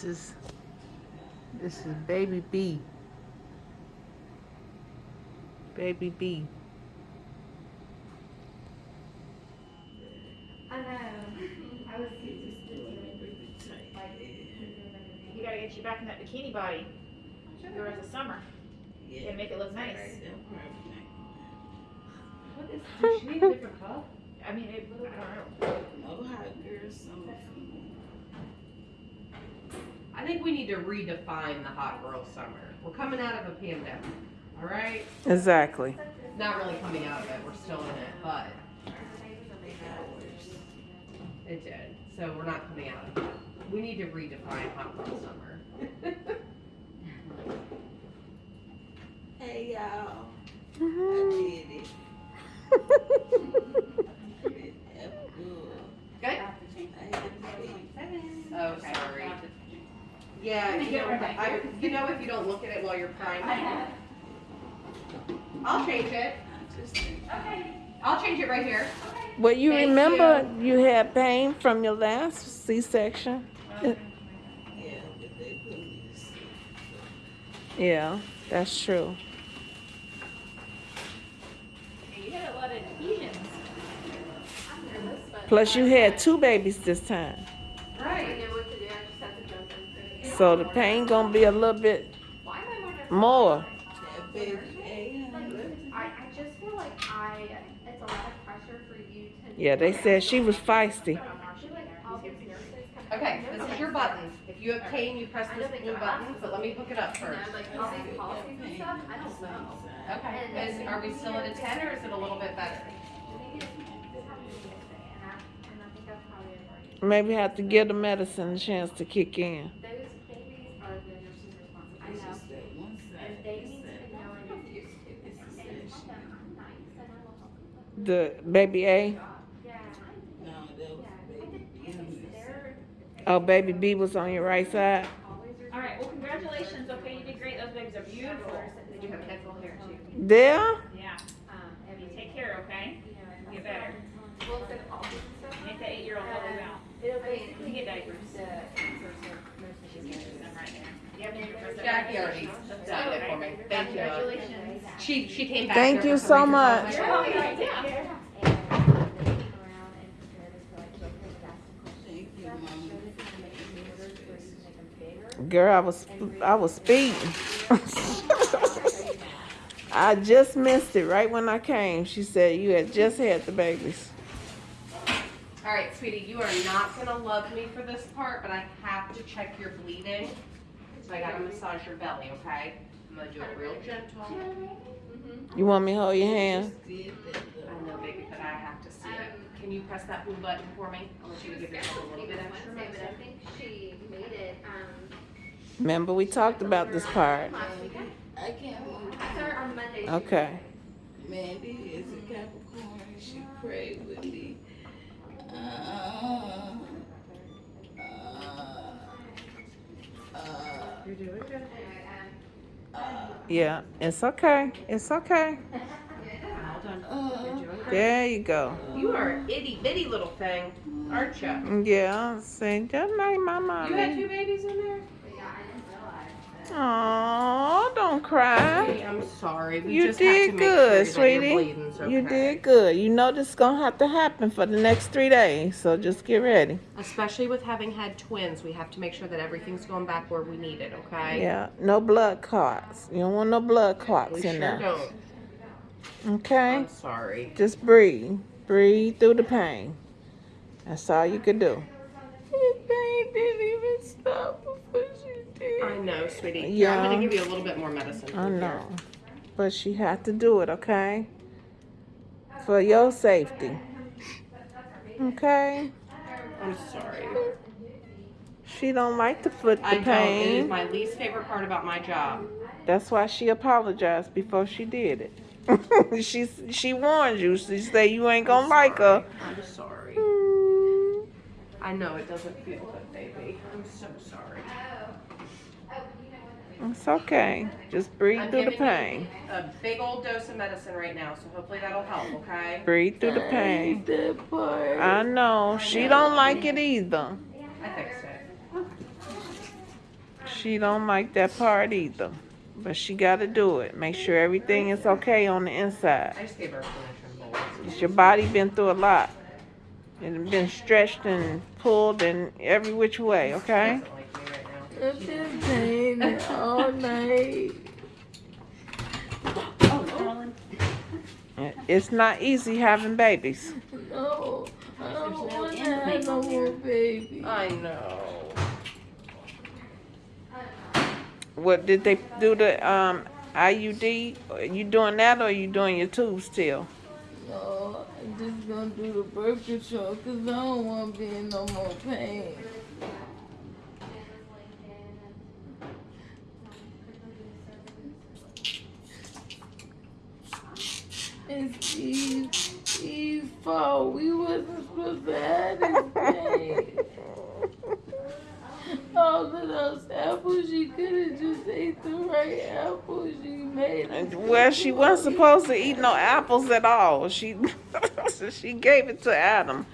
This is this is baby B. Baby B. I know. I was just like, You gotta get you back in that bikini body. The rest of summer. Yeah. And make it look nice. what is, she need a different cup? I mean, it, I don't know. No hot girl summer. I think we need to redefine the hot girl summer. We're coming out of a pandemic, all right? Exactly. Not really coming out of it, we're still in it, but it did. So we're not coming out of it. We need to redefine hot girl summer. Hey y'all, I Mhm. did it. That's good. Good? I had to see. Oh, sorry. Yeah, you know, I, you know if you don't look at it while you're crying. I'll change it. I just think, I'll change it right here. Well, you Thank remember you. had pain from your last C-section. yeah, but they put me to sleep. Yeah, that's true. You had a lot of adhesions. I'm nervous, but. Plus, you had two babies this time, I Right. know what to do, I just have to jump into it. So the pain gonna be a little bit Why am I more nervous? more. That baby, hey, honey. I, I just feel like I, it's a lot of pressure for you to. Yeah, they said she was feisty. I feel like all these nurses come. Okay, this is your buttons. If you have pain, you press this blue button, but let me hook it up first. know, like all these policies and stuff, I don't know. Okay, is, are we still at a ten or is it a little bit better? Maybe it's, this happened to me yesterday, and I, and I think that's probably a Maybe have to give the medicine a chance to kick in. Those babies are the nurse's responsibility. I It's know. just that one side. And they it's need that- to know and it's used to. It's the And section. I'm nice and I will help you. The baby A. Yeah. No, that was baby. B. They're Oh, baby B was on your right side. All right, well, congratulations. Okay, you did great. Those babies are beautiful. Did you have pencil hair too? There. Yeah. Um, You take care, okay? you Get better. what- Well, for the policies and stuff. Make that eight-year-old help you out. It'll You get diapers. the answers of most of She's these. using them right there. Yep, you press it Jackie already there. done it for me. Thank you. Congratulations. She, she came back. Thank you so much. You're welcome. Yeah. And they came around and prepared us for like, like, they would ask the questions. Thank you, Stuff, mama. showed us how to make the orders where you can make them bigger. Girl, I was I was speeding. I just missed it right when I came. She said you had just had the babies. All right, sweetie, you are not gonna love me for this part, but I have to check your bleeding. So I gotta massage your belly, okay? I'm gonna do it real gentle. Mm-hmm. You want me to hold your hand? Just did that I know, baby, but I have to see it. Um, Can you press that blue button for me? I want you to give yourself a little bit extra but I think she made it, um. Remember we talked about this part. I can't believe I saw on Monday. Okay. Mandy is a Capricorn. She prayed with me. Uh, uh, uh, You're doing good. uh, Yeah, it's okay. It's okay. Uh. You're doing great. There you go. You are itty bitty little thing, aren't you? Yeah, say just like my You had two babies in there? Yeah, I didn't realize. Aw, don't cry. Hey, I'm sorry. We You just have to did good, sure sweetie. bleeding's You did good. You know this is gonna have to happen for the next three days, so just get ready. Especially with having had twins, we have to make sure that everything's going back where we need it, okay? Yeah, no blood clots. You don't want no blood clots We in sure there. don't. Okay? I'm sorry. Just breathe. Breathe through the pain. That's all you can do. The pain didn't even stop before. I know, sweetie. Yeah. I'm gonna give you a little bit more medicine. I Here. know. But she had to do it, okay? For your safety. Okay? I'm sorry. She don't like to foot I the don't. It is pain. my least favorite part about my job. That's why she apologized before she did it. she she warned you. She said you ain't gonna like her. I'm sorry. Mm, I know it doesn't feel good, baby. I'm so sorry. It's okay. Just breathe I'm through the giving you pain. A big old dose of medicine right now, so hopefully that'll help, okay? Breathe through the pain. That part. I know. She don't like it either. I fixed it. She don't like that part either. But she gotta do it. Make sure everything is okay on the inside. I just gave her a permission bowl. 'Cause your body been through a lot. It's been stretched and pulled and every which way, okay? Doesn't like me right now. I've been pain all night. Oh, Colin. It's not easy having babies. No, I don't no want to have no more here. baby. I know. What did they do the um IUD? You doing that or are you doing your tubes still? No, I'm just gonna do the birth control because I don't want to be in no more pain. It's Eve, Eve's fault. We wasn't supposed to have this pain. All of those apples, she could have just ate the right apples. She made Well, she wasn't supposed to eat no apples at all. She she gave it to Adam,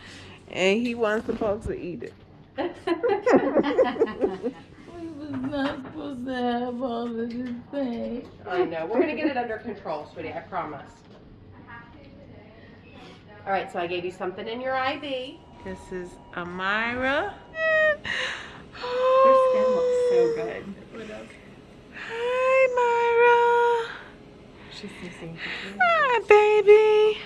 and he wasn't supposed to eat it. We was not supposed to have all of this pain. I know. We're gonna get it under control, sweetie. I promise. All right. So I gave you something in your IV. This is Amira. Your skin looks so oh. good. Hi, Myra. She's safe. Hi, baby.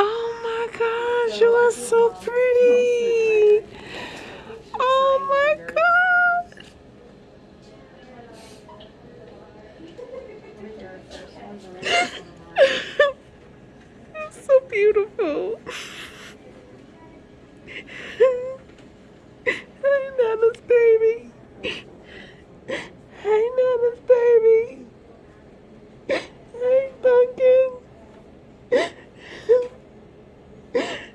Oh my gosh, you are so pretty. Oh my god. Beautiful. Nana's baby. Hey, Nana's baby. Hey, Duncan.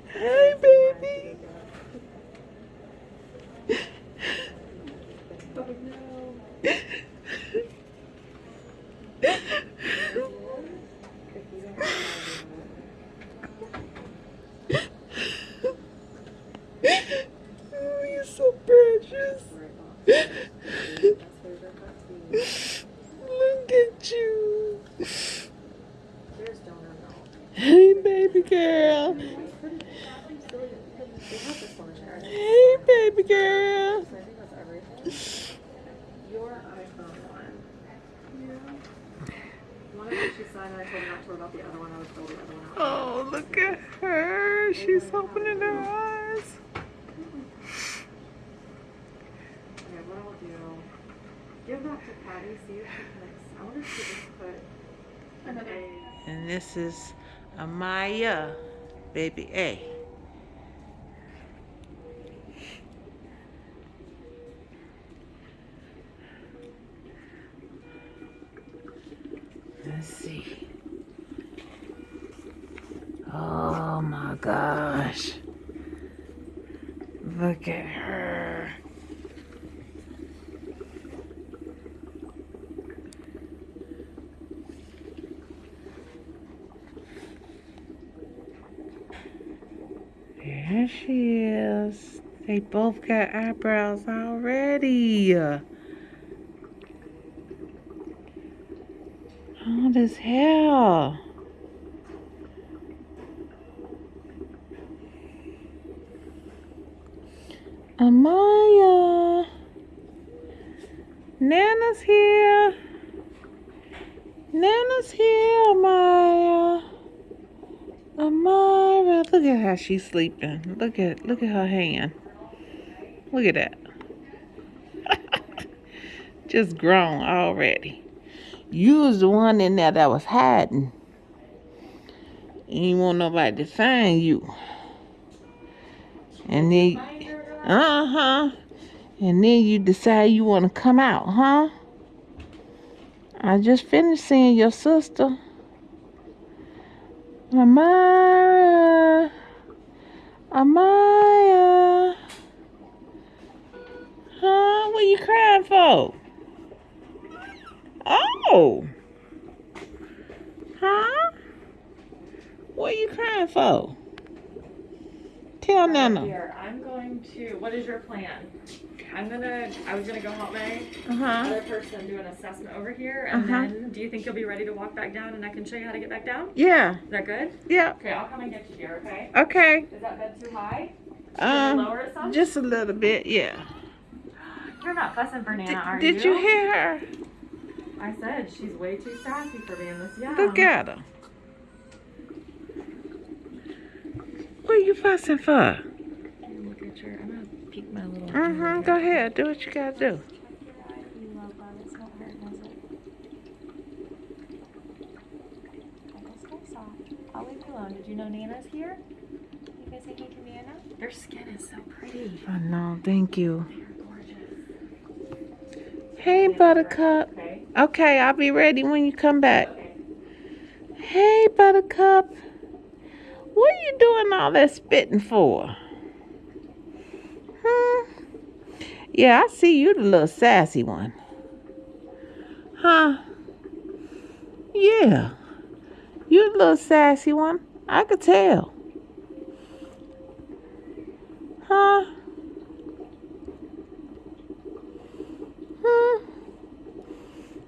Hey, baby. Oh, you're so precious. Look at you. Hey, baby girl. Hey, baby girl. Your iPhone one. One of which she signed, and I told her not to worry about the other one. I was told the other one out. Oh, look at her. She's opening her eyes. Okay, what I'll do, give that to Patty, see if she can, I wonder if she just put Another. a, And this is Amaya, baby A. Let's see. Oh my gosh. Look at her. There she is. They both got eyebrows already. All this hair. Amaya. Nana's here. Nana's here, Amaya. Amara, look at how she's sleeping. Look at look at her hand. Look at that. Just grown already. You was the one in there that was hiding. You want nobody to find you. And then, uh huh. And then you decide you want to come out, huh? I just finished seeing your sister. Amara. Amaya. Huh? What you crying for? Oh. Huh? What you crying for? Tell Nana. Here, I'm going to. What is your plan? I'm gonna, I was gonna go help May, Uh-huh. other person do an assessment over here, and Uh-huh. then, do you think you'll be ready to walk back down and I can show you how to get back down? Yeah. Is that good? Yeah. Okay, I'll come and get you here, okay? Okay. Is that bed too high? Should Um, lower it some? just a little bit. Yeah. You're not fussing for Did, Nana, are did you hear her? I said she's way too sassy for being this young. Look at her. What are you fussing for? Look at your, I'm gonna peek my little. Mm-hmm. Go ahead. Do what you gotta do. You love love. It's not hurt, does it? I guess stay soft. I'll leave you alone. Did you know Nana's here? You guys say hey to Nana? Their skin is so pretty. Oh no, thank you. Hey, Buttercup. Okay, I'll be ready when you come back. Hey, Buttercup. What are you doing all that spitting for? Hmm. Yeah, I see you the little sassy one. Huh? Yeah. You the little sassy one. I could tell. Huh? Hmm.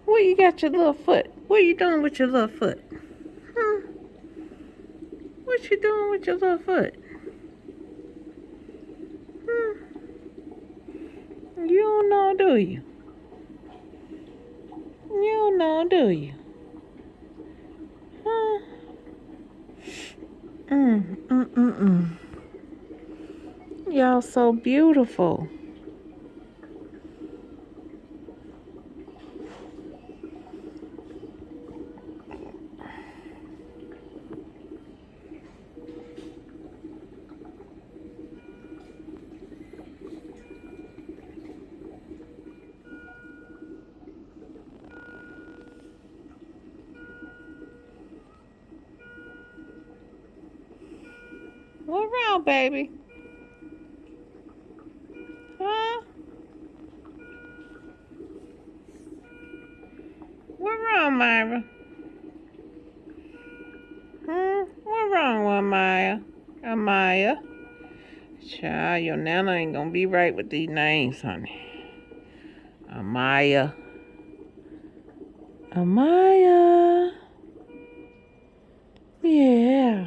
Where you got your little foot? What you doing with your little foot? Hmm. What you doing with your little foot? Hmm. You don't know, do you? You don't know, do you? Huh? Mm, mm, mm, mm. Y'all so beautiful. Right with these names, honey. Amaya. Amaya. Yeah.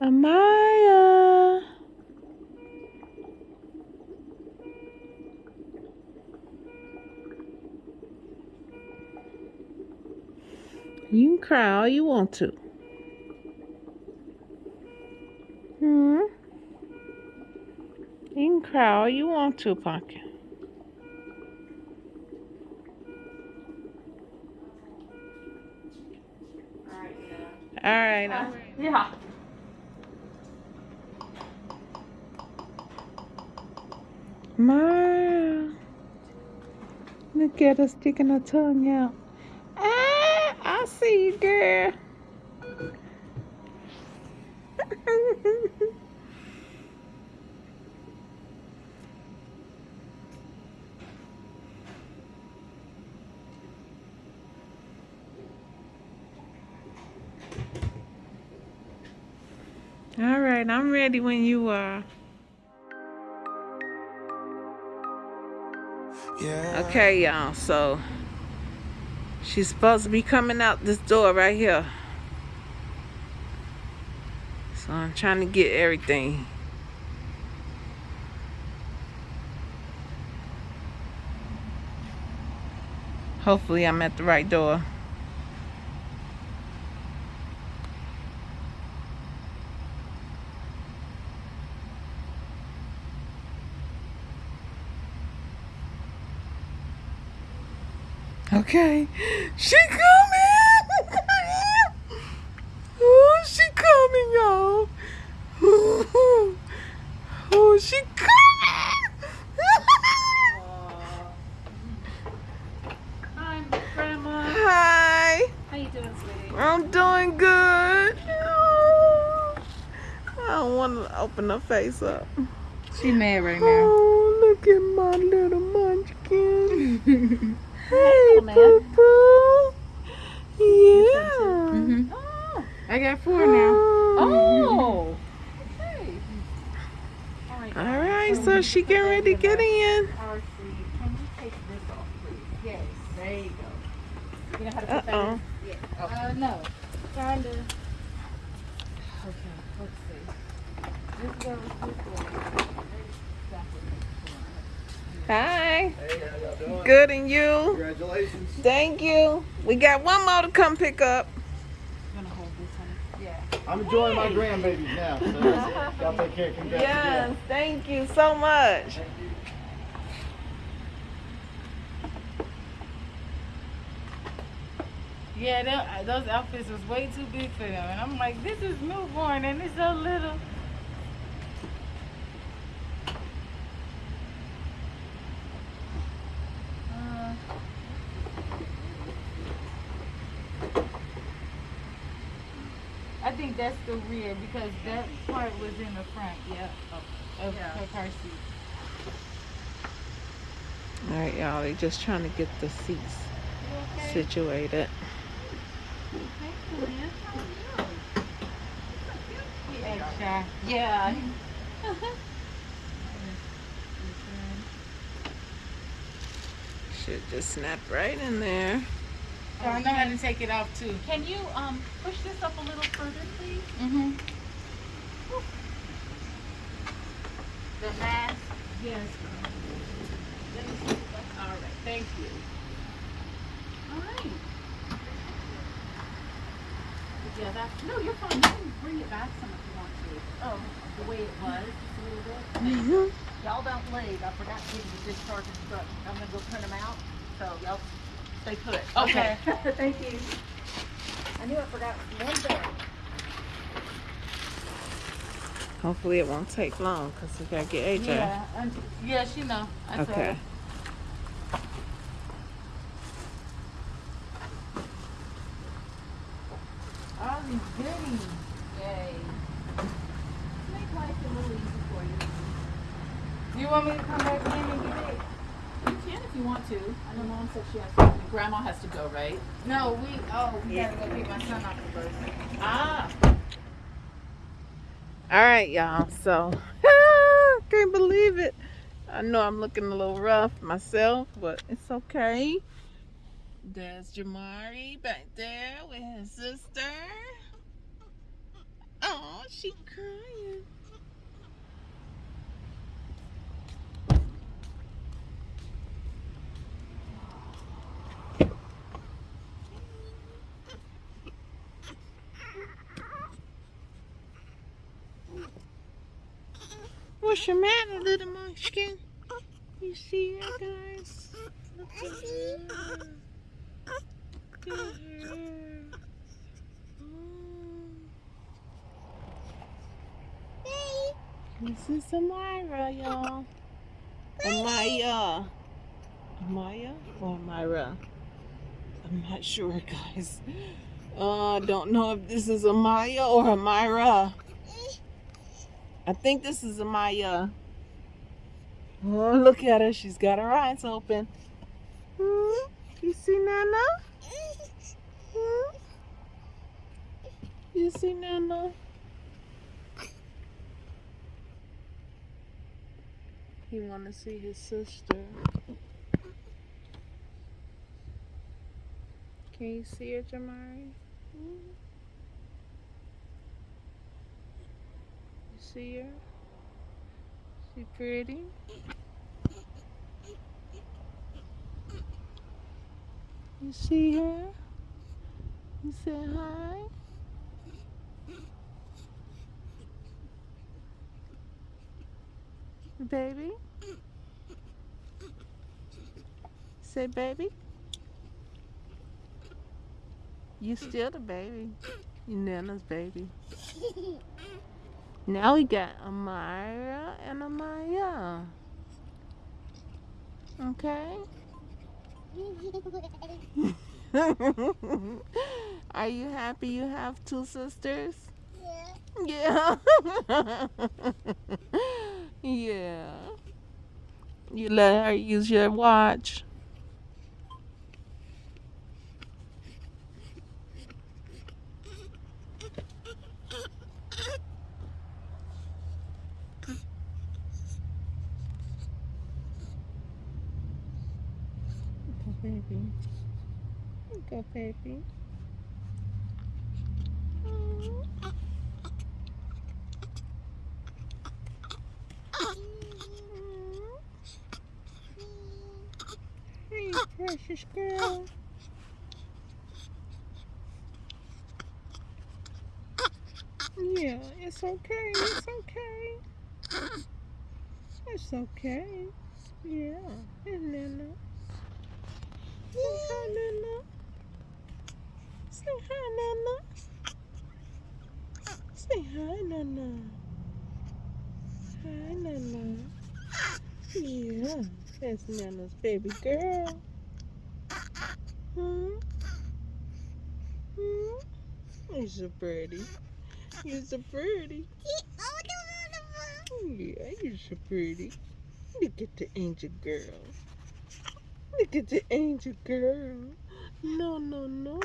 Amaya. You can cry all you want to. Hmm? You can cry all you want to, Pumpkin. All right. I'm Yeah. Ma, look at her sticking her tongue out. Ah, I see you, girl. All right, I'm ready when you are. Yeah. Okay, y'all, so she's supposed to be coming out this door right here. So I'm trying to get everything. Hopefully I'm at the right door. Okay. She coming! oh, she coming, y'all. oh, she coming! Hi, Grandma. Hi. How you doing, sweetie? I'm doing good. Oh, I don't want to open her face up. She's mad right now. Oh, look at my little munchkin. Hey, man. Poo Yeah. Oh, I got four now. Oh. Oh. All right, so Oh, she getting ready to get in. Can you take this off, please? Yes. There you go. You know how to put Uh-oh. in? Yeah. Oh. Uh, no. Kinda. Okay, let's see. This is where we're go. Hi. Hey, how y'all doing? Good and you? Congratulations. Thank you. We got one more to come pick up. You gonna hold this, honey? Yeah. I'm enjoying my grandbabies now. So y'all take care. Congrats Yes, again. thank you so much. Thank you. Yeah, them- those outfits was way too big for them. And I'm like, this is newborn and it's so little. That's the rear because that part was in the front, yeah, of, of her car seat. All right, y'all. they're just trying to get the seats situated. Extra. Yeah. Should just snap right in there. Oh, I know how to take it off too. Can you um push this up a little further, please? Mm-hmm. The mask. Yes. All right. Thank you. All right. Yeah, that's no. You're fine. You can bring it back some if you want to. Oh, the way it was, just a little bit. Mhm. Y'all don't leave. I forgot to give you the discharge instructions. I'm gonna go print them out. So y'all stay put. Okay. Thank you. I knew I forgot one thing. Hopefully it won't take long because we gotta get AJ. Yeah, and, yeah, she know. I Okay. her. All these goodies. Yay. Make life a little easy for you. You want me to come back in and get it? You can if you want to. I know mom said she has to. Grandma has to go, right? No, we. Oh, we gotta go pick my son off the bus. Ah. All right, y'all. So, can't believe it. I know I'm looking a little rough myself, but it's okay. There's Jamari back there with his sister. Oh, she crying. What's your matter, little munchkin? You see her, guys? Look at her. Look at her. Oh. This is Amira, y'all. Amaya. Amaya or Amira? I'm not sure, guys. Uh, I don't know if this is Amaya or Amira. I think this is Amaya. Oh, look at her. She's got her eyes open. Hmm? You see Nana? Hmm? You see Nana? He want to see his sister. Can you see her, Jamari? Hmm? See her? She pretty? You see her? You say hi? Baby? Say baby? You still the baby. You Nana's baby. Now we got Amira and Amaya. Okay? Are you happy you have two sisters? Yeah. yeah. yeah. You let her use your watch. Go, baby. Hey, precious girl. Yeah, it's okay. It's okay. It's okay. Yeah, it's Nana. Hi, Nana. Say hi, Nana. Say hi, Nana. Hi, Nana. Yeah, that's Nana's baby girl. Hmm? Hmm? You're so pretty. You're so pretty. Yeah, you're so pretty. Look at the angel girl. Look at the angel girl. No, no, no.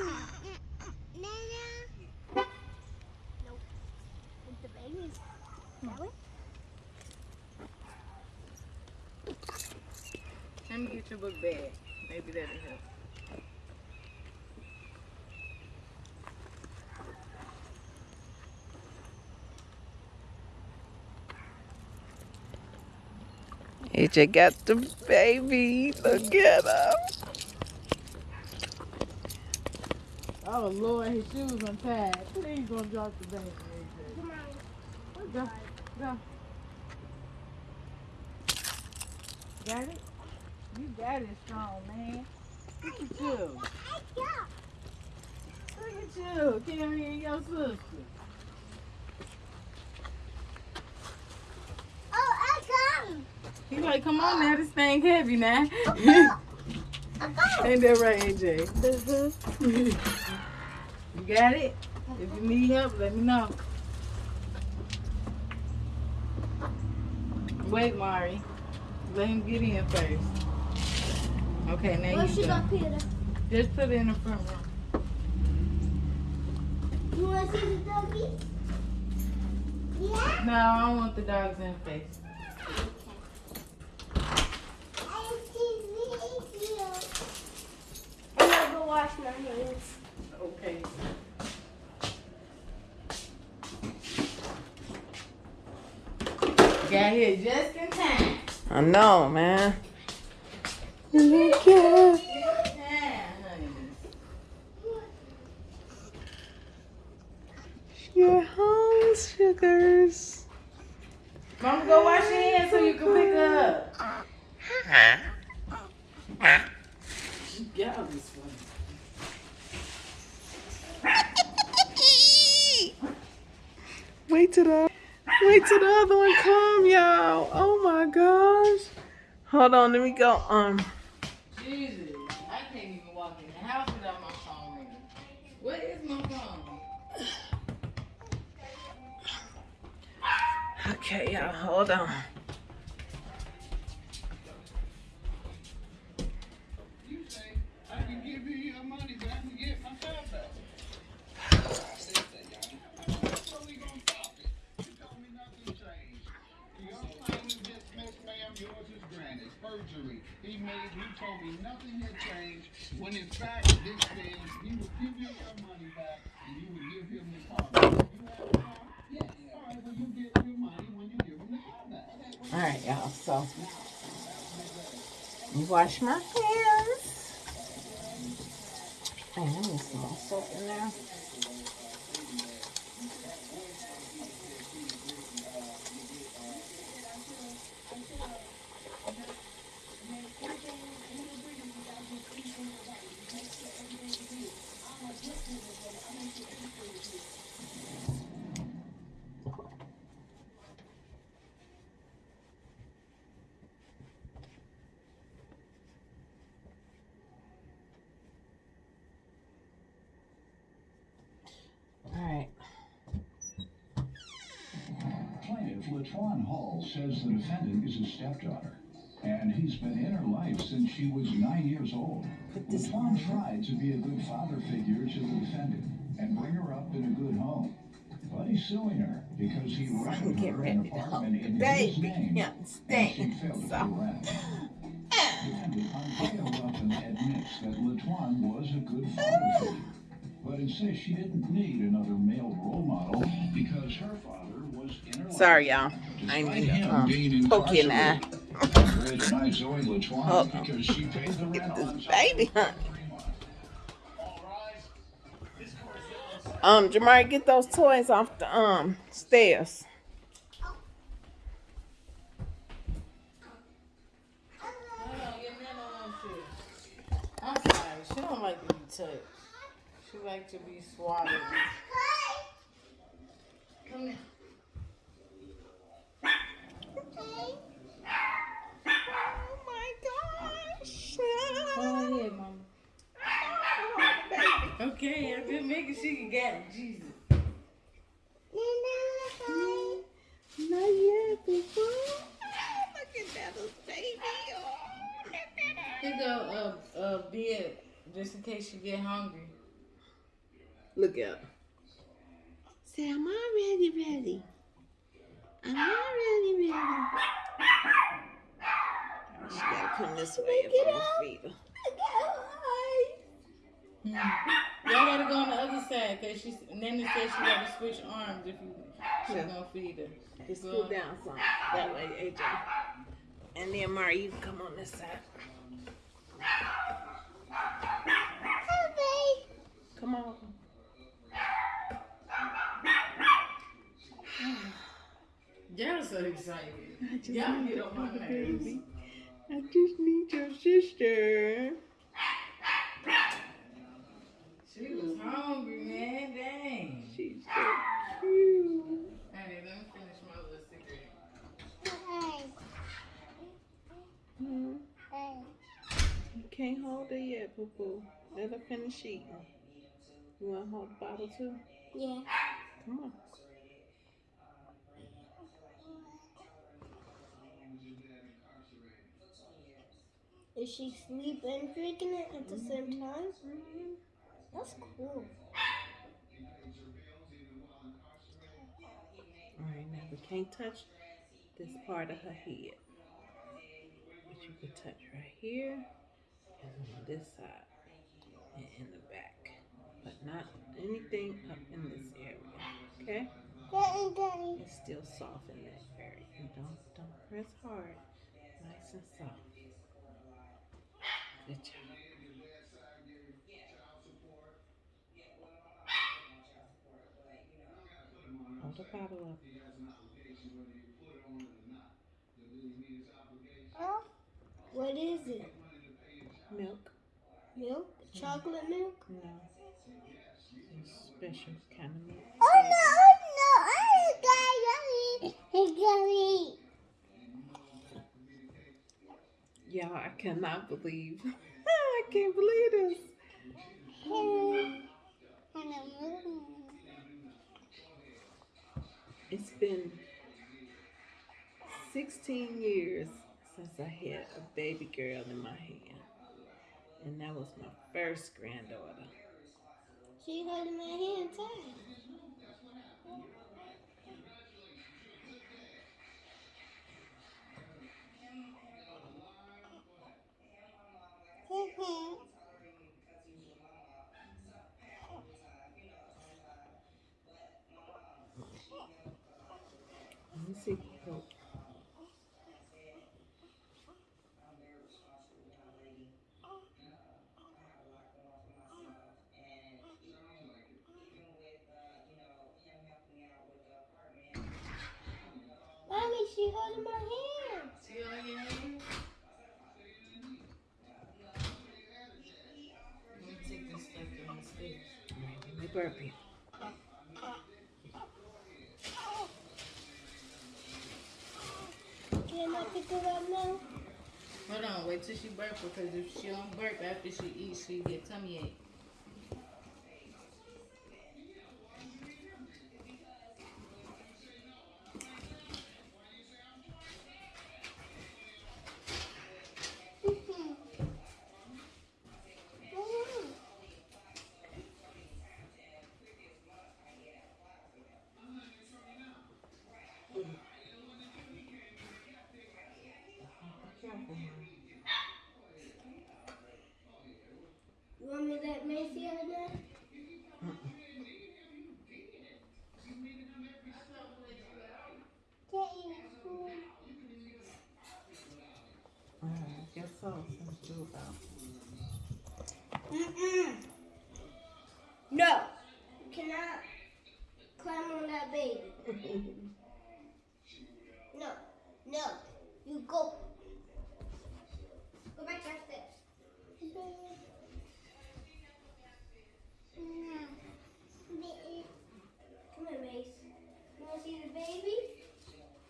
Let me get your book bag. Maybe that'll help. AJ got the baby. Look at him. Oh Lord, his shoes untied. Please don't drop the baby, AJ. Go, go. Got it? You got it strong, man. Look at you. Look at you carrying your sister. Oh, I come. He like, come on now, this thing heavy now. Ain't that right, AJ? you got it? If you need help, let me know. Wait, Mari. Let him get in first. Okay, now Where you she go. Just put it in the front room. You want to see the doggy? Yeah. No, I don't want the dogs in the face. I see video. I'm gonna go wash my hands. Okay. Got here just in time. I know, man. Look at Yeah, honey. your home, sugars. Mama, go wash your hands so you can pick her up. Y'all is funny. Wait till the wait till the other one come, y'all. Oh my gosh. Hold on, let me go. Um, Jesus, I can't even walk in the house without my phone ringing. What is my phone? okay, y'all, hold on. In fact, this says would give you your money back, and you would give him the car. back. You have the car? Yes. All right, well, you get your money when you give him the car back. All right, y'all. So, you wash my hands. Hey, let me see my soap in there. All right. Plaintiff Latwan Hall says the defendant is his stepdaughter, and he's been in her life since she was nine years old. Latwan tried to be a good father figure to the defendant and bring her up in a good home. But he's suing her because he rented her an apartment in his name, and she failed to pay rent. defendant Andrea Ruffin admits that Latuan was a good father figure, but insists she didn't need another male role model because her father Sorry, y'all. I Despite need him to um, being poke you in the eye. incarcerated, Andrea denies Zoe Latuan Uh-oh. because she paid the rent Get this baby for hunt. three months. Um, Jamari, get those toys off the um stairs. Hold on, your man don't want to. I'm sorry. She don't like to be touched. She like to be swaddled. Come here. Okay, I'm just making sure you got it. Jesus. Not yet, boo Look at that little baby. Oh, look at that. Here go uh uh bed just in case you get hungry. Look out. Say, I'm already ready. I'm already ready. She gotta come this way if I'm gonna feed her. Hmm. Y'all gotta go on the other side because she's Nana said she gotta switch arms if you she's Yeah. gonna feed her. Just cool down some. That way, AJ. And then Mari, you come on this side. Come on. Y'all so excited. Y'all get on my nerves. I just need your sister. She was hungry, man. Dang. She's so cute. Hey, let me finish my little cigarette. Hmm. You can't hold her yet, boo. Let her finish eating. You want to hold the bottle too? Yeah. Come on. Is she sleep and drinking it at the mm-hmm. same time? Mm-hmm. That's cool. Alright, now we can't touch this part of her head. But you can touch right here on this side and in the back. But not anything up in this area. Okay? It's still soft in that area. And don't don't press hard. Nice and soft. Good job. Hold the bottle up. Oh, what is it? Milk? Milk? Chocolate milk? No. It's special kind of milk. Oh no, oh, no, I got it. I got it. Y'all, I cannot believe. I can't believe this. It's been 16 years since I had a baby girl in my hand. And that was my first granddaughter. She holding my hand tight. Let me see. Now? Hold on, wait till she burp because if she don't burp after she eats, she get tummy ache. You want me to let Macy have it Uh, guess so. Mm-mm. No. You cannot climb on that baby. no. No. You go baby?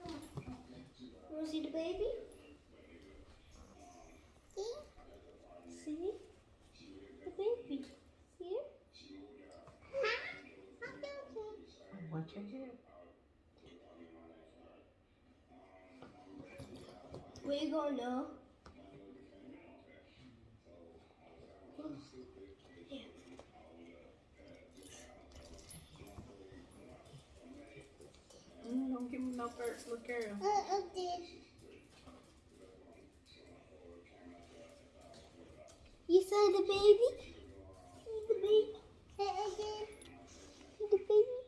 Come on. Wanna see the baby? See? The baby. See it? Watch your head. Where you going now? Mm, don't give me no first look girl. Uh, uh, you saw the baby? See the baby? See the baby? See the baby?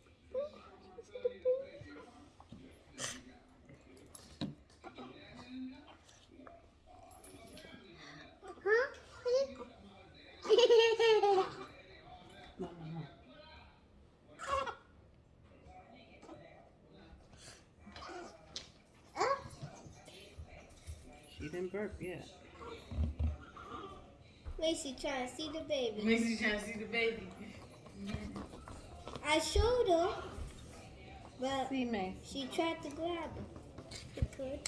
Huh? No, no, no. She didn't burp yet. Macy trying to see the baby. Macy trying to see the baby. I showed her, but See, May. she tried to grab it. She could.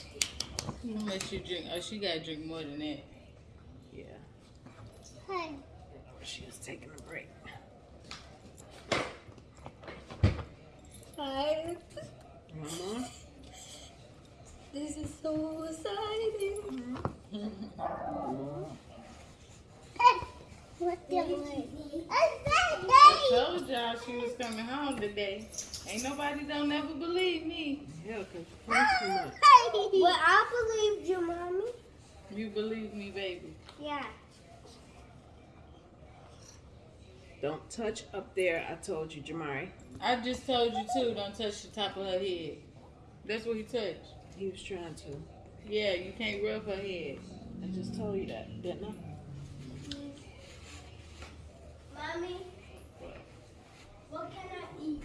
Unless you drink. Oh, she gotta drink more than that. Yeah. Hi. She was taking a break. Hi. Mama. This is so exciting. What the I told y'all she was coming home today. Ain't nobody don't never believe me. Yeah, because you too much. Well, I believed you, mommy. You believe me, baby. Yeah. Don't touch up there. I told you, Jamari. I just told you too. Don't touch the top of her head. That's what he touched. He was trying to. Yeah, you can't rub her head. I just told you that, didn't I? Mommy, what can I eat?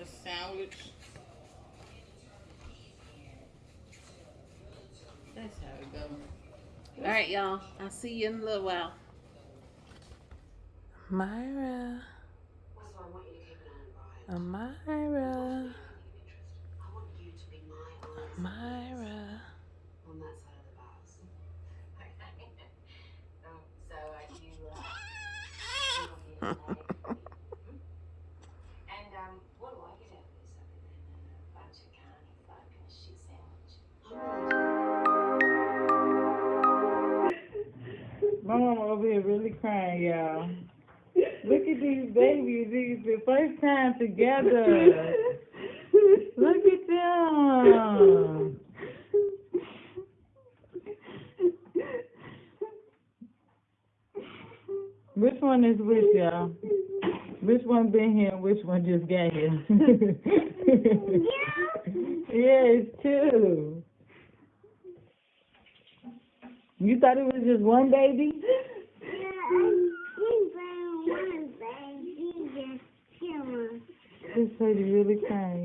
A sandwich. That's how it goes. All right, y'all. I'll see you in a little while. Myra. Amira. Myra. on that side of the house. um, so uh, you, uh, you want me to say? and um, what do I get out of this other than a bunch of carny folk and a shit sandwich? My mama over here really crying, y'all. Look at these babies. These the first time together. Look at them. Which one is which, y'all? Which one been here and which one just got here? yeah, it's two. You thought it was just one baby? Yeah. He's just one baby. Just two. This lady really crying,